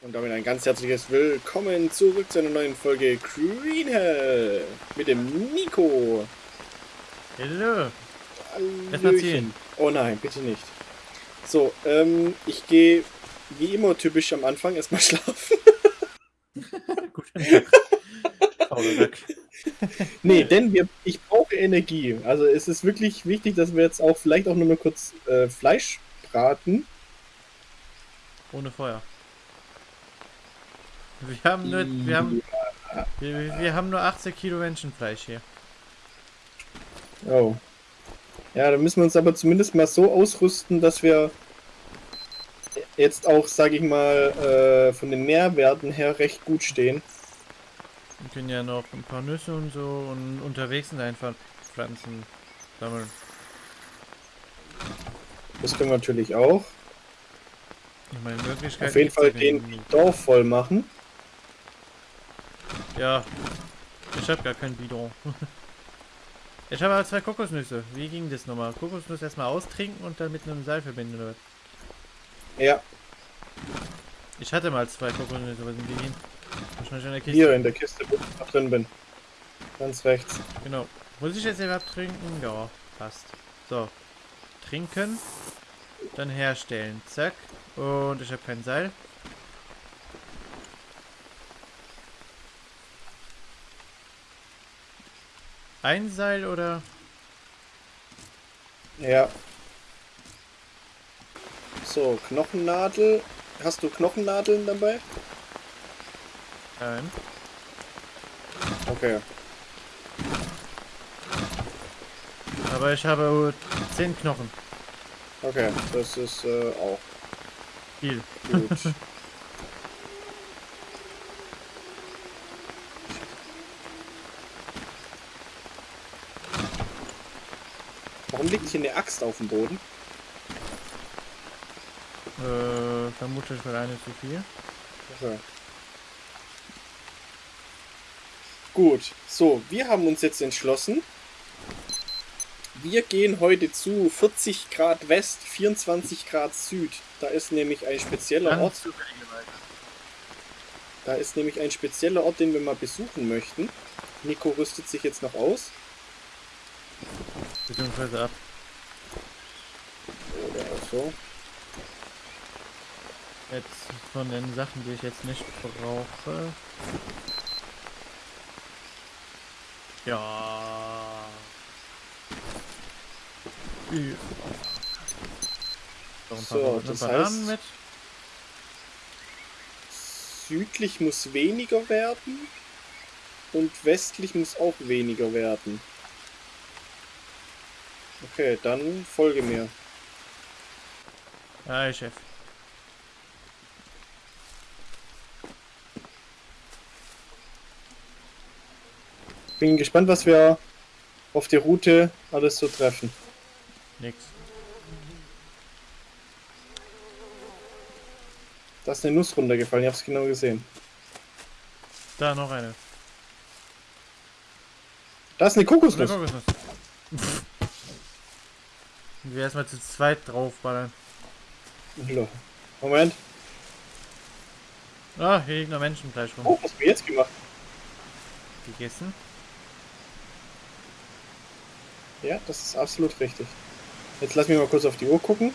Und damit ein ganz herzliches Willkommen zurück zu einer neuen Folge Green Hell mit dem Nico. Hallo. Ziehen. Oh nein, bitte nicht. So, ähm, ich gehe wie immer typisch am Anfang erstmal schlafen. Guten Tag. nee, denn wir, ich brauche Energie. Also es ist wirklich wichtig, dass wir jetzt auch vielleicht auch nur mal kurz äh, Fleisch braten. Ohne Feuer. Wir haben nur, wir haben, wir, wir haben nur 80 Kilo Menschenfleisch hier. Oh. Ja, da müssen wir uns aber zumindest mal so ausrüsten, dass wir jetzt auch, sage ich mal, äh, von den Nährwerten her recht gut stehen. Wir können ja noch ein paar Nüsse und so und unterwegs sind einfach Pflanzen sammeln. Das können wir natürlich auch. Meine Möglichkeit Auf jeden Fall den Dorf voll machen. Ja, ich habe gar kein Bidon. ich habe aber zwei Kokosnüsse. Wie ging das nochmal? Kokosnuss erstmal austrinken und dann mit einem Seil verbinden, oder? Ja. Ich hatte mal zwei Kokosnüsse, aber sind die hin? Wahrscheinlich in der Kiste. Hier in der Kiste, wo ich noch drin bin. Ganz rechts. Genau. Muss ich jetzt überhaupt trinken? Ja, passt. So. Trinken. Dann herstellen. Zack. Und ich habe kein Seil. Ein Seil oder? Ja. So, Knochennadel. Hast du Knochennadeln dabei? Nein. Okay. Aber ich habe zehn Knochen. Okay, das ist äh, auch viel. Gut. Hier eine Axt auf dem Boden? Äh, vermutlich für eine zu viel. Okay. Gut, so, wir haben uns jetzt entschlossen. Wir gehen heute zu 40 Grad West, 24 Grad Süd. Da ist nämlich ein spezieller Ort. Da ist nämlich ein spezieller Ort, den wir mal besuchen möchten. Nico rüstet sich jetzt noch aus. Beziehungsweise ab. So. Jetzt von den Sachen, die ich jetzt nicht brauche. Ja. ja. So, das heißt, mit. südlich muss weniger werden und westlich muss auch weniger werden. Okay, dann folge mir. Hi, Chef. Bin gespannt, was wir auf der Route alles so treffen. Nix. Da ist eine Nuss runtergefallen, ich hab's genau gesehen. Da noch eine. Da ist eine Kokosnuss. Eine Kokosnuss. wir erstmal zu zweit draufballern. Moment. Ah, hier liegt noch Menschenfleisch rum. Oh, was haben wir jetzt gemacht? Gegessen? Ja, das ist absolut richtig. Jetzt lass mich mal kurz auf die Uhr gucken.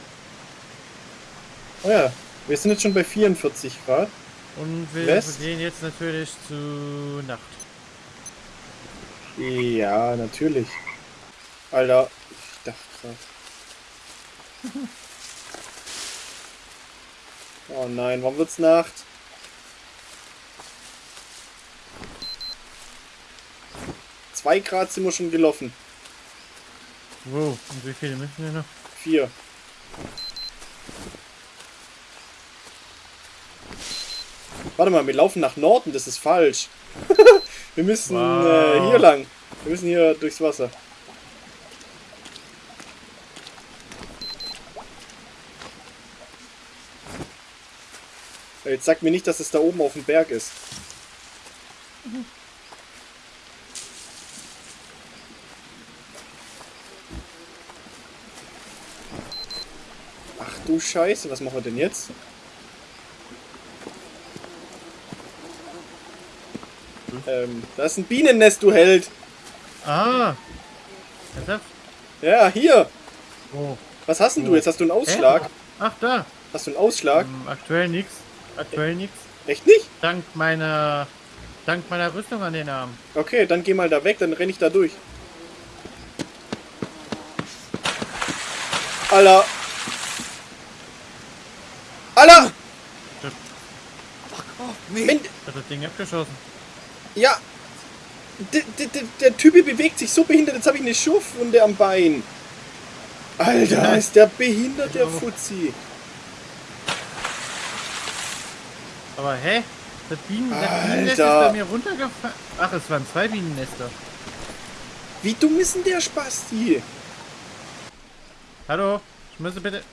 Oh ja, wir sind jetzt schon bei 44 Grad. Und wir West. gehen jetzt natürlich zu Nacht. Ja, natürlich. Alter, ich dachte gerade. oh nein, wann wird's Nacht? Zwei Grad sind wir schon gelaufen. Wow, und wie viele müssen wir noch? Vier. Warte mal, wir laufen nach Norden, das ist falsch. wir müssen wow. äh, hier lang. Wir müssen hier durchs Wasser. Jetzt sag mir nicht, dass es da oben auf dem Berg ist. Mhm. du Scheiße, was machen wir denn jetzt? Ähm, da ist ein Bienennest, du Held. Ah. Ernsthaft? Ja, hier. Oh. Was hast denn du jetzt? Hast du einen Ausschlag? Ach, da. Hast du einen Ausschlag? Ähm, aktuell nix. Aktuell nix. Echt nicht? Dank meiner... Dank meiner Rüstung an den Armen. Okay, dann geh mal da weg, dann renne ich da durch. Alter. Alter! Fuck off Ich hab das Ding abgeschossen. ja. D der Typ bewegt sich so behindert, jetzt habe ich eine Schurfwunde am Bein. Alter, ist der behindert, der. Fuzzi. Aber hä? Das, Bienen, das Alter. Bienennest ist bei mir runtergefallen. Ach, es waren zwei Bienennester. Wie dumm ist denn der Spasti? Hallo? Ich müsste bitte...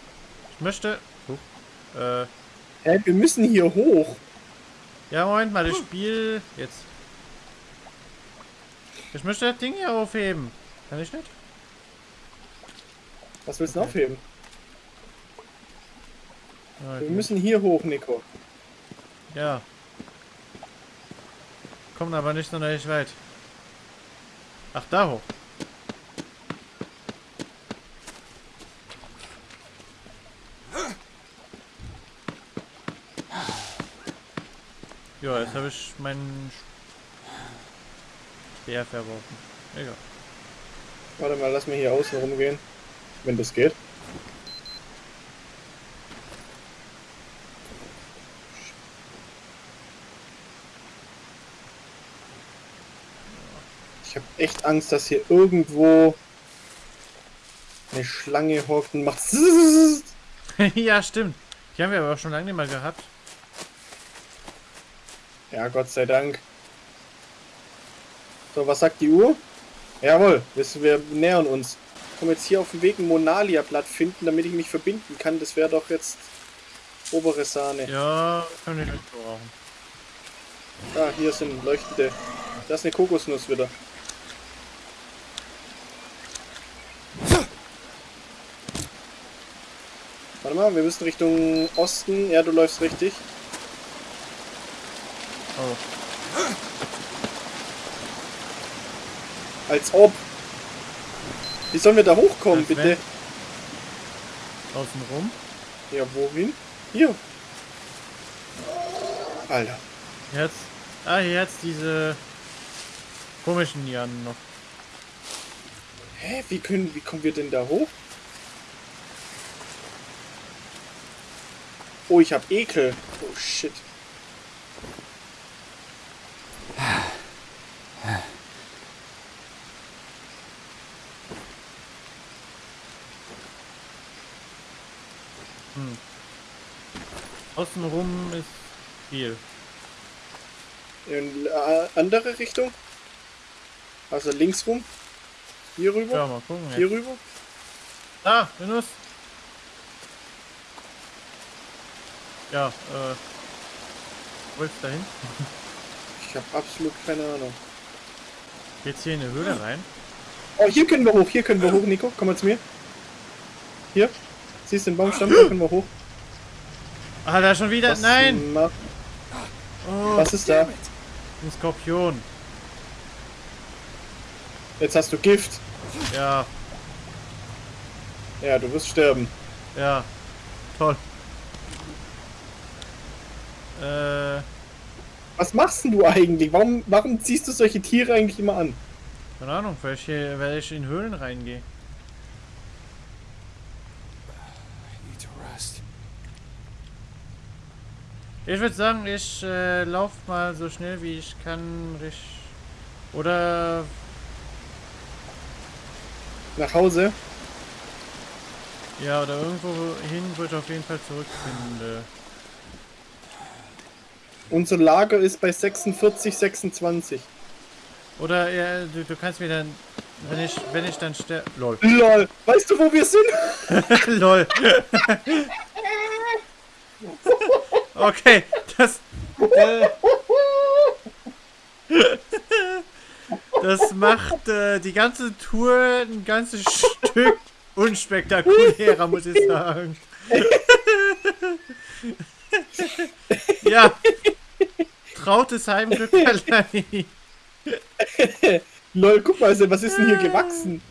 Ich möchte... Huch. Äh... Hä, wir müssen hier hoch. Ja, Moment mal, das Spiel... Jetzt. Ich möchte das Ding hier aufheben. Kann ich nicht? Was willst du aufheben? Ja, Wir müssen hier hoch, Nico. Ja. Kommen aber nicht sonderlich weit. Ach, da hoch. Ja, jetzt habe ich meinen Speer verworfen. Egal. Warte mal, lass mir hier außen rumgehen. Wenn das geht. Ich habe echt Angst, dass hier irgendwo eine Schlange hockt und macht. ja, stimmt. Die haben wir aber auch schon lange nicht mehr gehabt. Ja, Gott sei Dank. So, was sagt die Uhr? Jawohl, wir, nähern uns. Ich komme jetzt hier auf dem Weg ein Monalia-Blatt finden, damit ich mich verbinden kann. Das wäre doch jetzt obere Sahne. Ja, kann ich nicht brauchen. Ah, hier sind leuchtende. Da ist eine Kokosnuss wieder. Warte mal, wir müssen Richtung Osten. Ja, du läufst richtig. Oh. Als ob. Wie sollen wir da hochkommen, Als bitte? wenn. Außen rum. Ja, wohin? Hier. Alter. Jetzt. Ah, jetzt diese komischen Lianen noch. Hä? Wie können, wie kommen wir denn da hoch? Oh, ich hab Ekel. Oh shit. Außen rum ist viel. In äh, andere Richtung? Also links rum? Hier rüber? Ja, mal gucken. Hier Jetzt. rüber? Ah, Venus. Ja, äh. Wollt's dahin? Ich habe absolut keine Ahnung. Geht's hier in eine Höhle rein? Oh, hier können wir hoch, hier können wir hoch, Nico. Komm mal zu mir. Hier. Siehst du den Baumstamm? Da können wir hoch. Ah, da schon wieder? Was Nein! Oh, Was ist da? ein Skorpion. Jetzt hast du Gift. Ja, Ja, du wirst sterben. ja. Toll. Äh, Was machst denn du eigentlich? Warum, warum ziehst du solche Tiere eigentlich immer an? keine Ahnung, weil ich, hier, weil ich in Höhlen reingehe. I need to rest. Ich würde sagen, ich äh, lauf mal so schnell wie ich kann. Richt oder Nach Hause? ja, oder irgendwo hin, wo ich auf jeden Fall zurückfinde. Unser Lager ist bei 46, 26. Oder ja, du, du kannst mir dann, wenn ich, wenn ich dann sterbe. Lol. Lol, weißt du, wo wir sind? Lol. okay, das. Äh, das macht äh, die ganze Tour ein ganzes Stück unspektakulärer, muss ich sagen. Vertrautes Heimglück verleihen. Lol, guck mal, was ist denn hier gewachsen?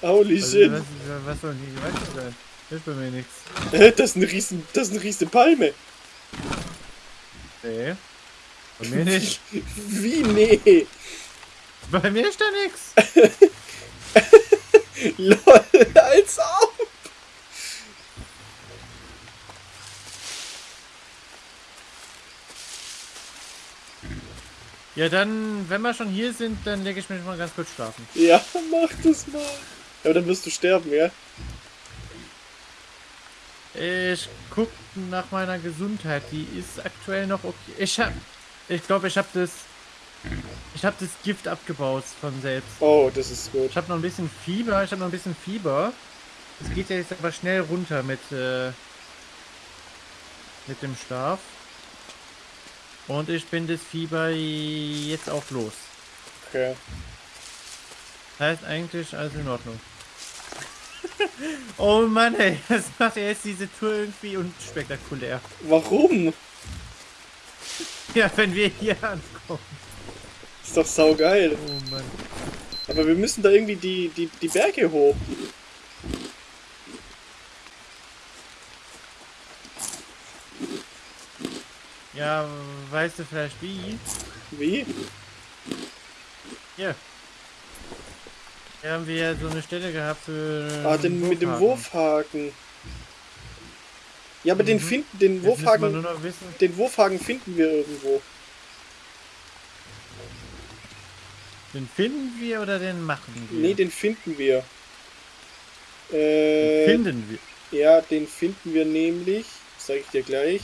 Holy Also, shit. was, was soll denn hier gewachsen sein? Ist bei mir nichts. Hä, Das ist eine riesen, das ist eine riesen Palme. Nee. Bei mir nicht. Wie? Nee. Bei mir ist da nichts. Lol, als ob. Ja, dann, wenn wir schon hier sind, dann lege ich mich mal ganz kurz schlafen. Ja, mach das mal. Aber dann wirst du sterben, ja? Ich guck nach meiner Gesundheit. Die ist aktuell noch okay. Ich hab, ich glaube, ich habe das, ich habe das Gift abgebaut von selbst. Oh, das ist gut. Ich habe noch ein bisschen Fieber. Ich habe noch ein bisschen Fieber. Es geht ja jetzt aber schnell runter mit, äh, mit dem Schlaf. Und ich bin das Fieber jetzt auch los. Okay. Heißt eigentlich alles in Ordnung. oh Mann, ey, das macht jetzt diese Tour irgendwie unspektakulär. Warum? Ja, wenn wir hier ankommen. Ist doch saugeil. Oh Mann. Aber wir müssen da irgendwie die, die, die Berge hoch. Ja, weißt du vielleicht wie? Wie? Hier. Hier haben wir ja so eine Stelle gehabt für. Ah, den, mit dem Wurfhaken. Ja, aber den Mhm. finden, den Jetzt Wurfhaken, den Wurfhaken finden wir irgendwo. Den finden wir oder den machen wir? Nee, den finden wir. Äh, finden wir. ja, den finden wir nämlich. Sag ich dir gleich.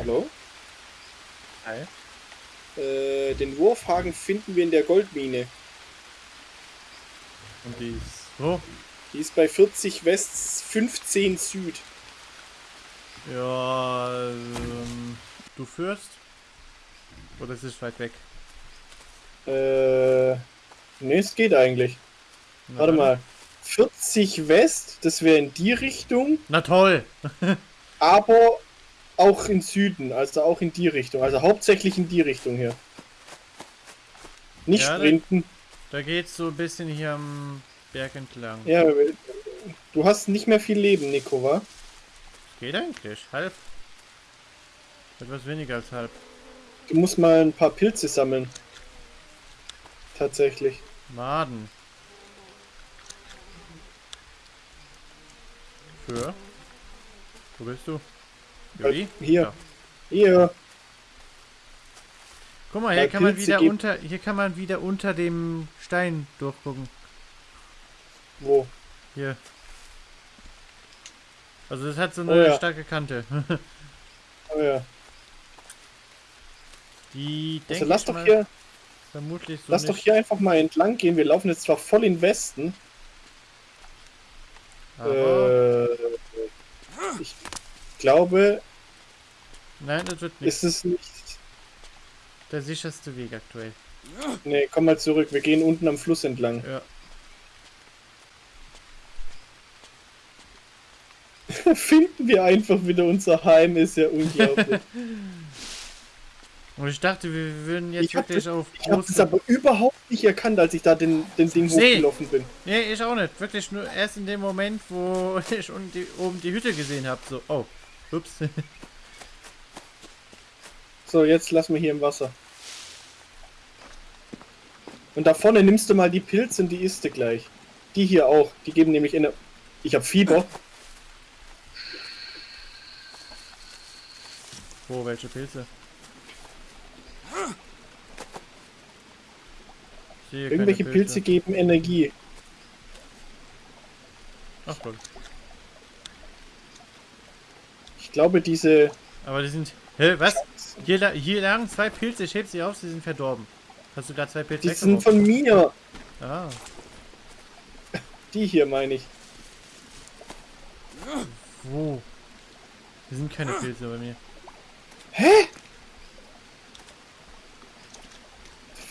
Hallo? Hi. Äh, den Wurfhaken finden wir in der Goldmine. Und die ist so. Die ist bei 40 West, 15 Süd. Ja, ähm, du führst? Oder ist es weit weg? Äh, ne, es geht eigentlich. Na Warte mal. 40 West, das wäre in die Richtung, Na toll! aber auch in Süden, also auch in die Richtung. Also hauptsächlich in die Richtung hier. Nicht Ja, sprinten. Da geht's so ein bisschen hier am Berg entlang. Ja, du hast nicht mehr viel Leben, Nico, wa? Geht eigentlich. Halb. Etwas weniger als halb. Du musst mal ein paar Pilze sammeln. Tatsächlich. Maden. Für? Wo bist du? Juli? Hier. Ja. Hier. Guck mal, hier kann man wieder unter hier kann man wieder unter dem Stein durchgucken. Wo? Hier. Also das hat so eine Oh ja. starke Kante. Oh ja. Die Also lass doch hier, vermutlich so lass nicht. doch hier einfach mal entlang gehen. Wir laufen jetzt zwar voll in Westen. aber Äh, ich glaube, nein, das wird nicht ist es nicht. der sicherste Weg aktuell. Nee, komm mal zurück. Wir gehen unten am Fluss entlang. Ja. Finden wir einfach wieder unser Heim, ist ja unglaublich. Und ich dachte, wir würden jetzt Ich wirklich auf Ich habe es große... aber überhaupt nicht erkannt, als ich da den, den Ding Nee. hochgelaufen bin. Nee, ich auch nicht. Wirklich nur erst in dem Moment, wo ich die, oben die Hütte gesehen habe. So, oh. Ups. So, jetzt lassen wir hier im Wasser. Und da vorne nimmst du mal die Pilze und die isst du gleich. Die hier auch. Die geben nämlich eine. Ich habe Fieber. Wo, welche Pilze? Keine Irgendwelche Pilze geben Energie. Ach Gott. Ich glaube, diese. Aber die sind... Hä, was? Hier, hier lagen zwei Pilze. Ich heb sie auf, sie sind verdorben. Hast du gerade zwei Pilze Die sind von mir. Ah. Die hier meine ich. Wo? Hier sind keine Pilze bei mir.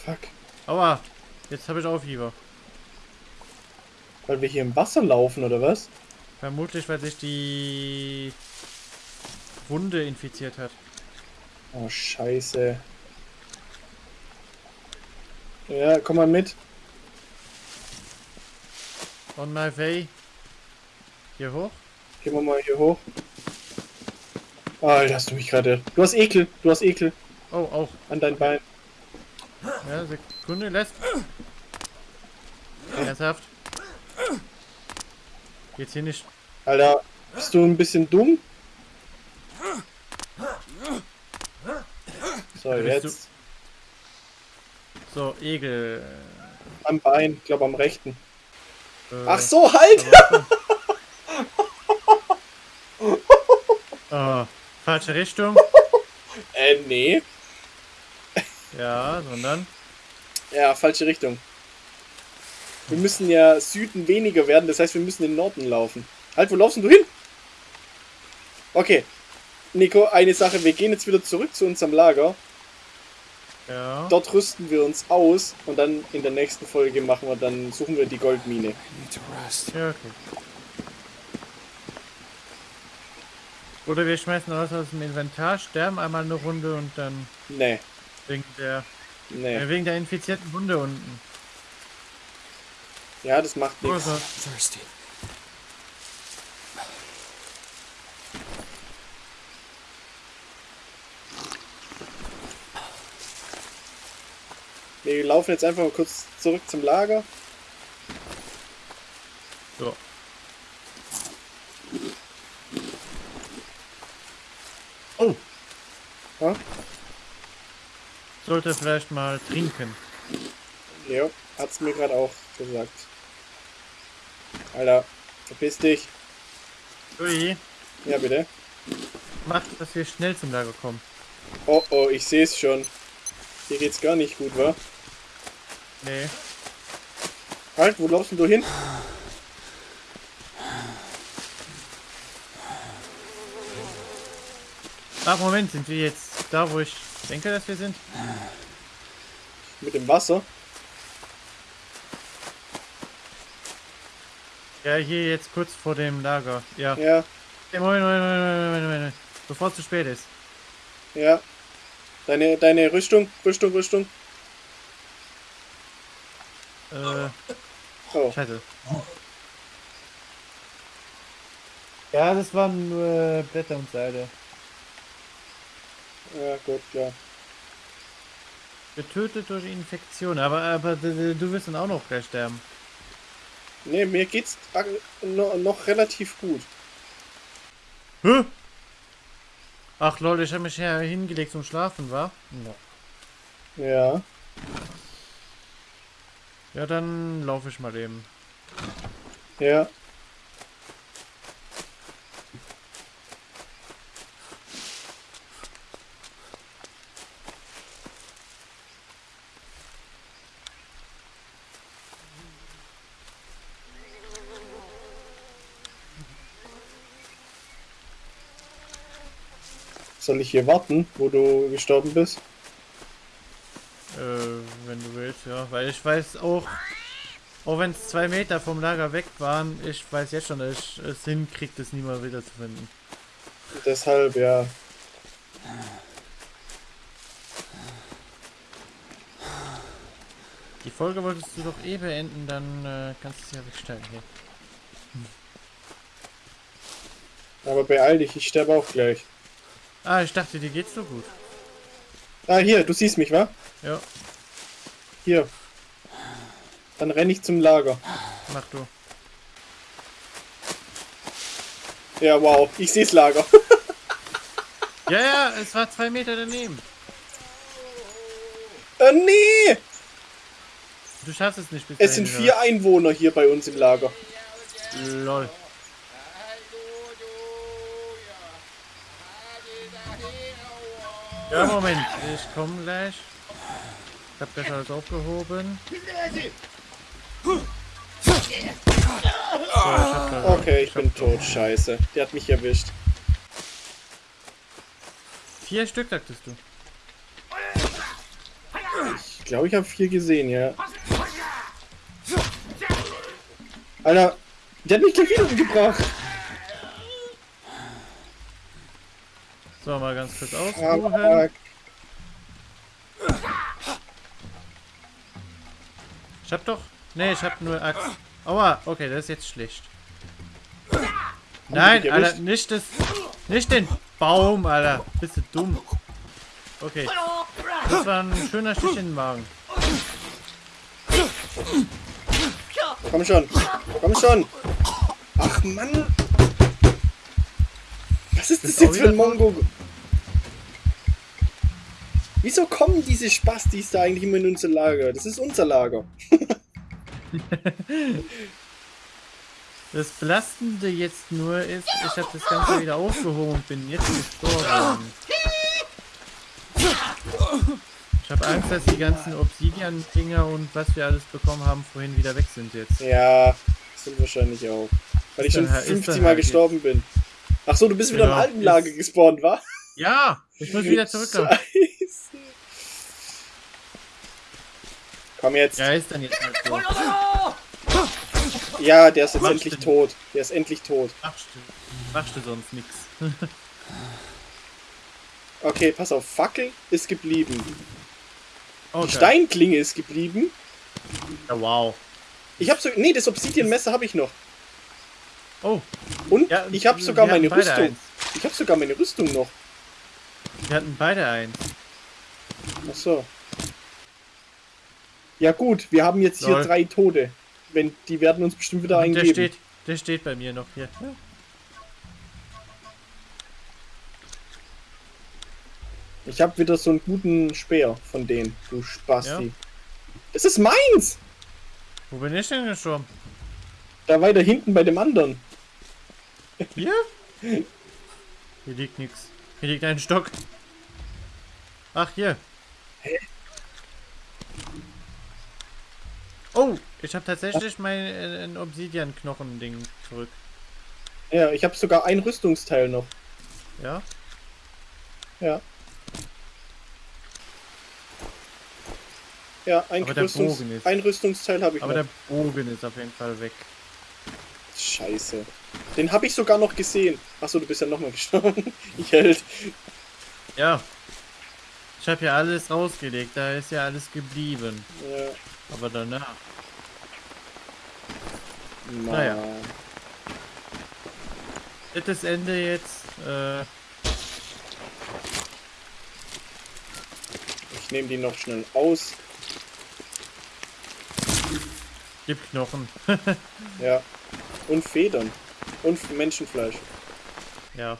Fuck. Aua. Jetzt habe ich auch Fieber. Weil wir hier im Wasser laufen, oder was? Vermutlich, weil sich die Wunde infiziert hat. Oh, scheiße. Ja, komm mal mit. On my way. Hier hoch? Gehen wir mal hier hoch. Alter, hast du mich gerade... Du hast Ekel, du hast Ekel Oh, auch. an dein Bein. Ja, Sekunde, lässt. Ernsthaft? Geht's hier nicht? Alter, bist du ein bisschen dumm? So, jetzt. So, Egel. Am Bein, ich glaube am rechten. Äh, Ach so, halt! Oh, falsche Richtung. Äh, nee. Ja, sondern. Ja, falsche Richtung. Wir müssen ja Süden weniger werden, das heißt, wir müssen in den Norden laufen. Halt, wo laufst du hin? Okay. Nico, eine Sache, wir gehen jetzt wieder zurück zu unserem Lager. Ja. Dort rüsten wir uns aus und dann in der nächsten Folge machen wir dann, suchen wir die Goldmine. Ja, okay. Oder wir schmeißen alles aus dem Inventar, sterben einmal eine Runde und dann Nee, wegen der, nee. äh, wegen der infizierten Wunde unten. Ja, das macht nichts. Thirsty. Wir laufen jetzt einfach mal kurz zurück zum Lager. so. Oh! Ja? Sollte vielleicht mal trinken. Ja, hat's mir gerade auch gesagt. Alter, verpiss dich. Ui, Ja, bitte. macht, dass wir schnell zum Lager kommen. Oh, oh, ich sehe es schon. Hier geht's gar nicht gut, wa? Nee. Halt, wo laufst du hin? Ach, Moment, sind wir jetzt da, wo ich denke, dass wir sind? Mit dem Wasser? Ja, hier jetzt kurz vor dem Lager. Ja. Ja, Ja, Moment, Moment, Moment, Moment, Moment. Bevor es zu spät ist. ja. Deine, deine Rüstung, Rüstung, Rüstung. Äh, Oh, scheiße. Ja, das waren nur Blätter und Seile. ja, gut, klar. Getötet durch Infektion, aber, aber du wirst dann auch noch gleich sterben. Nee, mir geht's noch relativ gut. Hä? Ach lol, ich habe mich ja hingelegt zum Schlafen, war? Ja. Ja. Ja, dann laufe ich mal eben. Ja. Soll ich hier warten, wo du gestorben bist? Ja. Weil ich weiß auch, auch wenn es zwei Meter vom Lager weg waren, ich weiß jetzt schon, dass ich es hinkriege, das nie mal wieder zu finden. Deshalb, ja. Die Folge wolltest du doch eh beenden, dann äh, kannst du es ja wegstellen hier. Aber beeil dich, ich sterbe auch gleich. Ah, ich dachte, dir geht's so gut. Ah, hier, du siehst mich, wa? Ja, Hier. Dann renne ich zum Lager. mach du. Ja, wow, ich seh's Lager. Ja, ja, es war zwei Meter daneben. äh, nee! Du schaffst es nicht bis Es sind dahin, vier Einwohner hier bei uns im Lager. oder? Lol. Ja, Moment, ich komme gleich. Ich hab das alles aufgehoben. So, ich okay, ich, bin tot. Scheiße. Der hat mich erwischt. Vier Stück, sagtest du. Ich glaube, ich habe vier gesehen, ja. Alter, der hat mich gleich wieder gebracht. So, mal ganz kurz aus. Ah, Ich hab doch. Nee, ich hab nur Axt. Aua, okay, das ist jetzt schlecht. Nein, Alter, nicht das. Nicht den Baum, Alter. Bist du dumm. Okay. Das war ein schöner Stich in den Magen. Komm schon. Komm schon. Ach Mann. Was ist das jetzt für ein? Mongo? Wieso kommen diese Spastis da eigentlich immer in unser Lager? Das ist unser Lager. Das Belastende jetzt nur ist, ich habe das Ganze wieder aufgehoben und bin jetzt gestorben. Ich habe Angst, dass die ganzen Obsidian-Dinger und was wir alles bekommen haben, vorhin wieder weg sind jetzt. Ja, das sind wahrscheinlich auch. Weil ich schon dann halt- ist 50 dann Mal halt gestorben bin. Ach so, du bist wieder Genau, im alten Lager gespawnt, wa? Ja, ich muss wieder zurückkommen. Scheiße. Komm jetzt. Ja, ist dann jetzt halt so. Ja, der ist jetzt Machst endlich du- tot. Der ist endlich tot. Machst du, machst du sonst nichts. Okay, pass auf. Fackel ist geblieben. Die Okay. Steinklinge ist geblieben. Ja, wow. Ich habe so. Nee, das Obsidian-Messer habe ich noch. Oh, Und ja, ich habe sogar meine Rüstung. eins. Ich habe sogar meine Rüstung noch. Wir hatten beide eins. Ach so. Ja gut, wir haben jetzt hier Lol. drei Tote. Wenn die werden uns bestimmt wieder Und der eingeben. steht, der steht bei mir noch hier. Ja. Ich habe wieder so einen guten Speer von denen, du Spasti. Ja. Das ist meins! Wo bin ich denn gestorben? Da weiter hinten bei dem anderen. Hier? Hier liegt nichts. Hier liegt ein Stock. Ach, hier. Oh, ich habe tatsächlich mein äh, Obsidian-Knochen-Ding zurück. Ja, ich habe sogar ein Rüstungsteil noch. Ja? Ja. Ja, ein, Rüstungs ist- ein Rüstungsteil habe ich Aber noch. der Bogen ist auf jeden Fall weg. Scheiße. Den habe ich sogar noch gesehen. Achso, du bist ja nochmal gestorben. ich hält. Ja. Ich habe ja alles rausgelegt, da ist ja alles geblieben. Ja, Aber danach. Mann. Naja. Drittes Ende jetzt. Äh, Ich nehme die noch schnell aus. gib Knochen. Ja. Und Federn. Und Menschenfleisch. ja.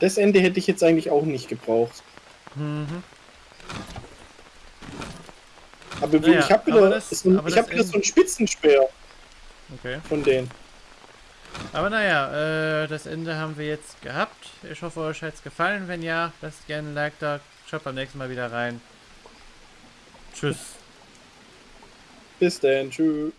Das Ende hätte ich jetzt eigentlich auch nicht gebraucht. Mhm. Aber Naja, ich habe wieder, das- so ich hab wieder so einen Spitzenspeer Okay. von denen. Aber naja, äh, das Ende haben wir jetzt gehabt. Ich hoffe, euch hat es gefallen. Wenn ja, lasst gerne ein Like da. Schaut beim nächsten Mal wieder rein. Tschüss. Bis dann. Tschüss.